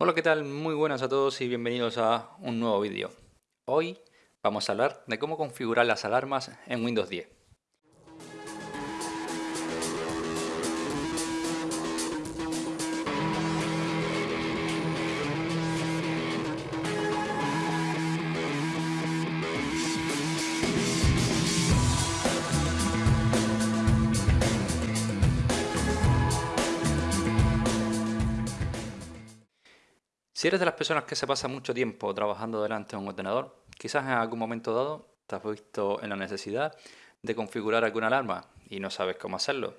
Hola, ¿qué tal? Muy buenas a todos y bienvenidos a un nuevo vídeo. Hoy vamos a hablar de cómo configurar las alarmas en Windows 10. Si eres de las personas que se pasa mucho tiempo trabajando delante de un ordenador, quizás en algún momento dado te has visto en la necesidad de configurar alguna alarma y no sabes cómo hacerlo.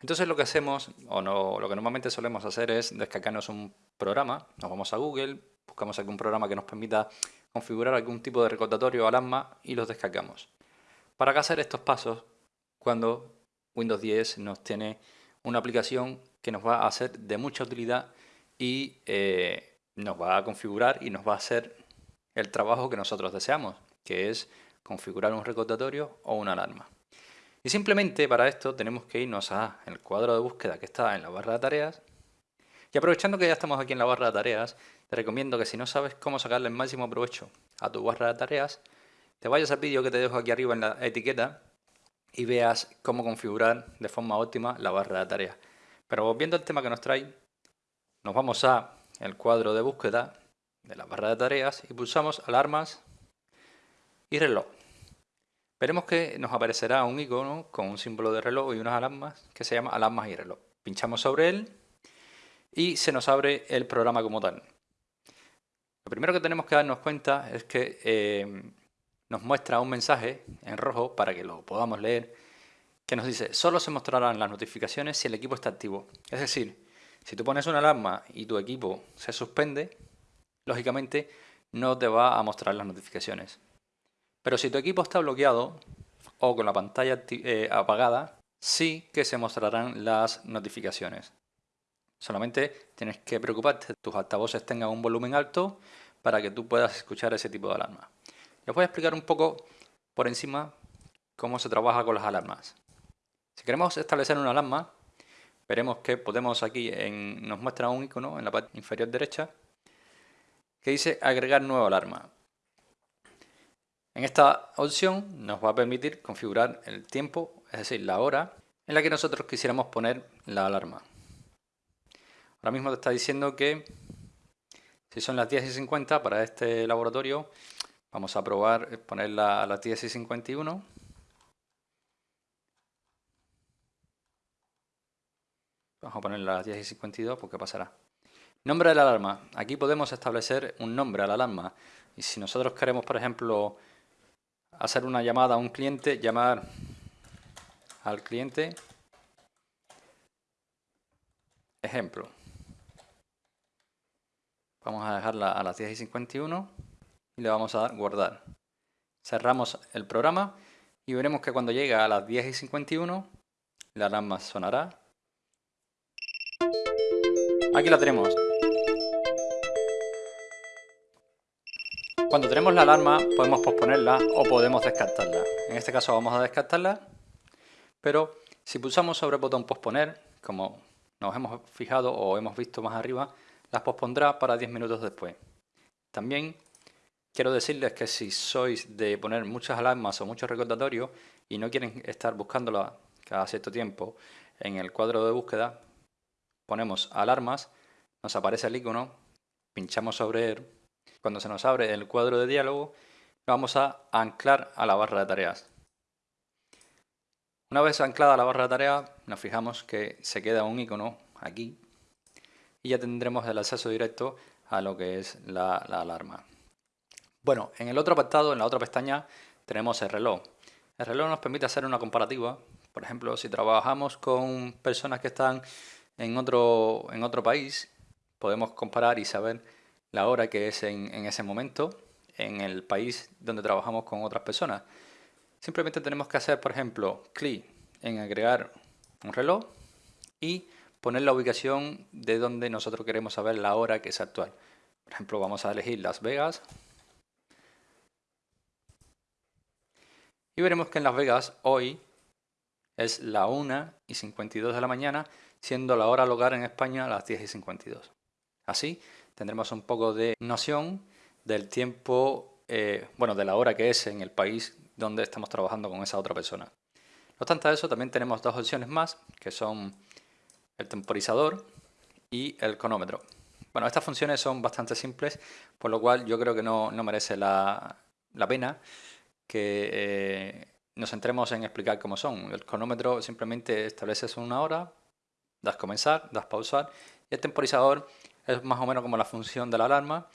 Entonces lo que hacemos, o no, lo que normalmente solemos hacer es descargarnos un programa, nos vamos a Google, buscamos algún programa que nos permita configurar algún tipo de recordatorio o alarma y los descargamos. ¿Para qué hacer estos pasos cuando Windows 10 nos tiene una aplicación que nos va a ser de mucha utilidad y eh, nos va a configurar y nos va a hacer el trabajo que nosotros deseamos, que es configurar un recordatorio o una alarma. Y simplemente para esto tenemos que irnos al cuadro de búsqueda que está en la barra de tareas. Y aprovechando que ya estamos aquí en la barra de tareas, te recomiendo que si no sabes cómo sacarle el máximo provecho a tu barra de tareas, te vayas al vídeo que te dejo aquí arriba en la etiqueta y veas cómo configurar de forma óptima la barra de tareas. Pero volviendo al tema que nos trae, nos vamos a el cuadro de búsqueda de la barra de tareas y pulsamos alarmas y reloj. Veremos que nos aparecerá un icono con un símbolo de reloj y unas alarmas que se llama alarmas y reloj. Pinchamos sobre él y se nos abre el programa como tal. Lo primero que tenemos que darnos cuenta es que eh, nos muestra un mensaje en rojo para que lo podamos leer que nos dice solo se mostrarán las notificaciones si el equipo está activo. Es decir, si tú pones una alarma y tu equipo se suspende, lógicamente no te va a mostrar las notificaciones. Pero si tu equipo está bloqueado o con la pantalla eh, apagada, sí que se mostrarán las notificaciones. Solamente tienes que preocuparte que tus altavoces tengan un volumen alto para que tú puedas escuchar ese tipo de alarma. Les voy a explicar un poco por encima cómo se trabaja con las alarmas. Si queremos establecer una alarma, veremos que podemos aquí, en, nos muestra un icono en la parte inferior derecha que dice agregar nueva alarma. En esta opción nos va a permitir configurar el tiempo, es decir, la hora en la que nosotros quisiéramos poner la alarma. Ahora mismo te está diciendo que si son las 10 y 50 para este laboratorio, vamos a probar ponerla a las 10 y 51 Vamos a poner las 10 y 52 porque pasará. Nombre de la alarma. Aquí podemos establecer un nombre a la alarma. Y si nosotros queremos, por ejemplo, hacer una llamada a un cliente, llamar al cliente. Ejemplo. Vamos a dejarla a las 10 y 51 y le vamos a dar guardar. Cerramos el programa y veremos que cuando llega a las 10 y 51 la alarma sonará Aquí la tenemos. Cuando tenemos la alarma podemos posponerla o podemos descartarla. En este caso vamos a descartarla, pero si pulsamos sobre el botón posponer, como nos hemos fijado o hemos visto más arriba, las pospondrá para 10 minutos después. También quiero decirles que si sois de poner muchas alarmas o muchos recordatorios y no quieren estar buscándola cada cierto tiempo en el cuadro de búsqueda, ponemos alarmas, nos aparece el icono, pinchamos sobre él. Cuando se nos abre el cuadro de diálogo, vamos a anclar a la barra de tareas. Una vez anclada la barra de tareas, nos fijamos que se queda un icono aquí y ya tendremos el acceso directo a lo que es la, la alarma. Bueno, en el otro apartado, en la otra pestaña, tenemos el reloj. El reloj nos permite hacer una comparativa. Por ejemplo, si trabajamos con personas que están en otro, en otro país, podemos comparar y saber la hora que es en, ese momento en el país donde trabajamos con otras personas. Simplemente tenemos que hacer, por ejemplo, clic en agregar un reloj y poner la ubicación de donde nosotros queremos saber la hora que es actual. Por ejemplo, vamos a elegir Las Vegas. Y veremos que en Las Vegas hoy es la 1 y 52 de la mañana, siendo la hora local en España las 10 y 52. Así tendremos un poco de noción del tiempo, eh, bueno, de la hora que es en el país donde estamos trabajando con esa otra persona. No obstante eso, también tenemos dos opciones más, que son el temporizador y el cronómetro. Bueno, estas funciones son bastante simples, por lo cual yo creo que no, merece la, pena que eh, nos centremos en explicar cómo son. El cronómetro simplemente estableces una hora, das comenzar, das pausar, y el temporizador es más o menos como la función de la alarma.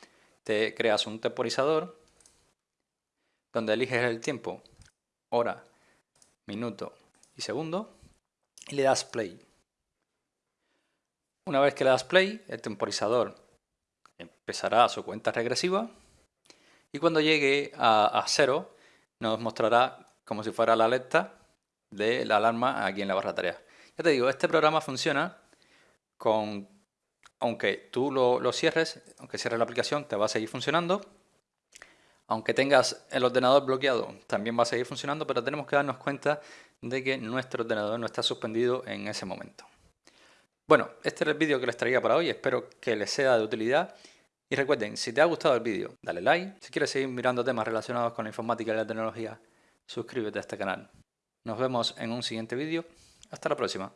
Te creas un temporizador donde eliges el tiempo, hora, minuto y segundo, y le das play. Una vez que le das play, el temporizador empezará su cuenta regresiva y cuando llegue a, cero nos mostrará como si fuera la alerta de la alarma aquí en la barra de tareas. Ya te digo, este programa funciona con, aunque tú lo, cierres, aunque cierres la aplicación, te va a seguir funcionando. Aunque tengas el ordenador bloqueado, también va a seguir funcionando, pero tenemos que darnos cuenta de que nuestro ordenador no está suspendido en ese momento. Bueno, este era el vídeo que les traía para hoy, espero que les sea de utilidad. Y recuerden, si te ha gustado el vídeo, dale like. Si quieres seguir mirando temas relacionados con la informática y la tecnología, suscríbete a este canal. Nos vemos en un siguiente vídeo. Hasta la próxima.